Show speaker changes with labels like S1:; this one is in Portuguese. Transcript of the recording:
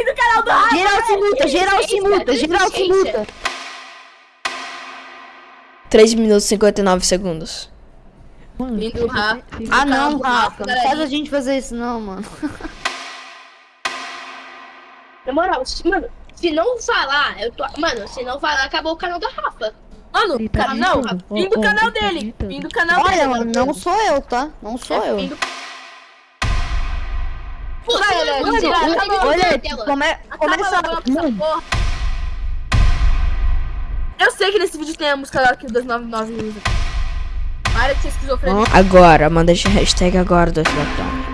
S1: Fim do canal do Rafa!
S2: Geral se muta, geral se muta, geral se muta.
S3: 3 minutos e 59 segundos.
S1: Fim do Rafa.
S2: Ah não,
S1: do
S2: Rafa, não faz a gente fazer isso não, mano.
S4: Na moral, se- mano, se não falar, eu tô. Mano, se não falar, acabou o canal da Rafa.
S1: Mano,
S5: tá
S1: cara, não.
S5: gritando.
S1: Fim do canal
S5: ele
S1: dele. Fim do canal dele.
S2: Olha, mano, não sou eu, tá? Não sou
S1: É
S2: eu.
S1: Vai,
S4: mano,
S1: vai,
S4: eu
S1: acabou.
S2: Olha,
S4: tela.
S2: come, começa.
S1: logo. Eu sei que nesse vídeo tem a música lá que o 299 usa. Para de ser esquizofrenia.
S3: Agora, manda a hashtag agora do Lockdown.